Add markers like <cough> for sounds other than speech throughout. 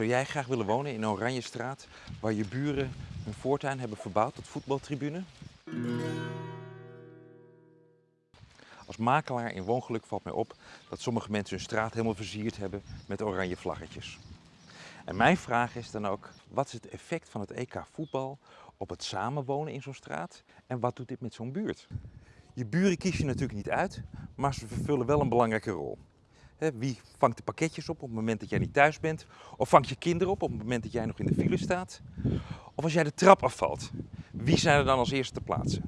Zou jij graag willen wonen in Oranjestraat waar je buren hun voortuin hebben verbouwd tot voetbaltribune? Als makelaar in woongeluk valt mij op dat sommige mensen hun straat helemaal versierd hebben met oranje vlaggetjes. En mijn vraag is dan ook, wat is het effect van het EK voetbal op het samenwonen in zo'n straat? En wat doet dit met zo'n buurt? Je buren kies je natuurlijk niet uit, maar ze vervullen wel een belangrijke rol. Wie vangt de pakketjes op op het moment dat jij niet thuis bent? Of vangt je kinderen op op het moment dat jij nog in de file staat? Of als jij de trap afvalt, wie zijn er dan als eerste te plaatsen?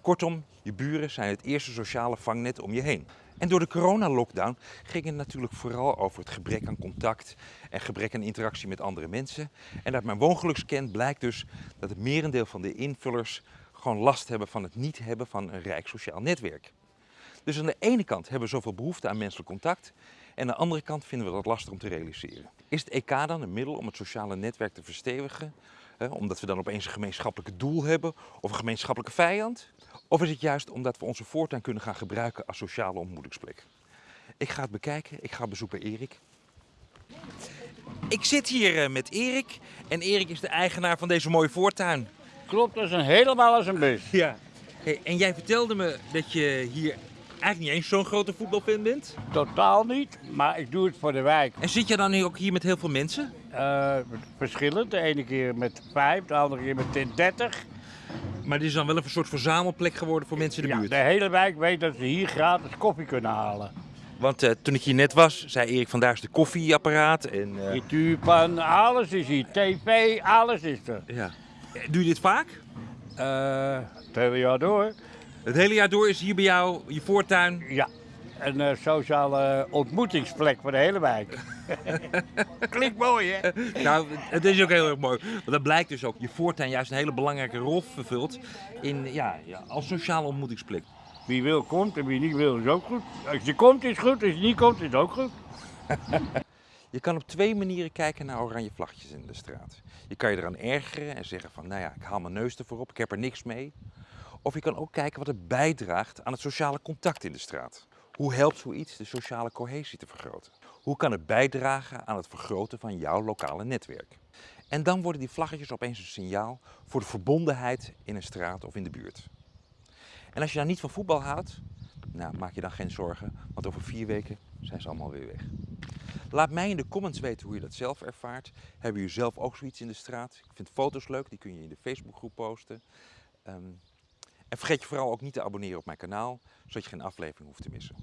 Kortom, je buren zijn het eerste sociale vangnet om je heen. En door de coronalockdown ging het natuurlijk vooral over het gebrek aan contact en gebrek aan interactie met andere mensen. En uit mijn woongelukscan blijkt dus dat het merendeel van de invullers gewoon last hebben van het niet hebben van een rijk sociaal netwerk. Dus aan de ene kant hebben we zoveel behoefte aan menselijk contact en aan de andere kant vinden we dat lastig om te realiseren. Is het EK dan een middel om het sociale netwerk te verstevigen? Hè, omdat we dan opeens een gemeenschappelijk doel hebben of een gemeenschappelijke vijand? Of is het juist omdat we onze voortuin kunnen gaan gebruiken als sociale ontmoetingsplek? Ik ga het bekijken, ik ga op bezoek bij Erik. Ik zit hier eh, met Erik en Erik is de eigenaar van deze mooie voortuin. Klopt, dat is een helemaal als een bus. Ja. en jij vertelde me dat je hier eigenlijk niet eens zo'n grote voetbalfan bent. Totaal niet, maar ik doe het voor de wijk. En zit je dan ook hier met heel veel mensen? Eh, verschillend, de ene keer met vijf, de andere keer met dertig. Maar dit is dan wel een soort verzamelplek geworden voor mensen in de Ja, buurt. de hele wijk weet dat ze hier gratis koffie kunnen halen. Want eh, toen ik hier net was, zei Erik van daar is de koffieapparaat. En, eh, Frituurpan, alles is hier. TV, alles is er. ja. Doe je dit vaak? Eh, het hele jaar door. Het hele jaar door is hier bij jou je voortuin. Ja, een eh, sociale ontmoetingsplek voor de hele wijk. <laughs> Klinkt mooi, hè? Nou, het is ook heel erg mooi. Want dat blijkt dus ook. Je voortuin juist een hele belangrijke rol vervult in, ja, ja, als sociale ontmoetingsplek. Wie wil komt en wie niet wil is ook goed. Als je komt is goed, als je niet komt is ook goed. <laughs> Je kan op twee manieren kijken naar oranje vlaggetjes in de straat. Je kan je eraan ergeren en zeggen van, nou ja, ik haal mijn neus ervoor op, ik heb er niks mee. Of je kan ook kijken wat het bijdraagt aan het sociale contact in de straat. Hoe helpt zoiets de sociale cohesie te vergroten? Hoe kan het bijdragen aan het vergroten van jouw lokale netwerk? En dan worden die vlaggetjes opeens een signaal voor de verbondenheid in een straat of in de buurt. En als je nou niet van voetbal houdt, nou, maak je dan geen zorgen, want over vier weken zijn ze allemaal weer weg. Laat mij in de comments weten hoe je dat zelf ervaart. Hebben jullie zelf ook zoiets in de straat? Ik vind foto's leuk, die kun je in de Facebookgroep posten. Ehm, en vergeet je vooral ook niet te abonneren op mijn kanaal, zodat je geen aflevering hoeft te missen.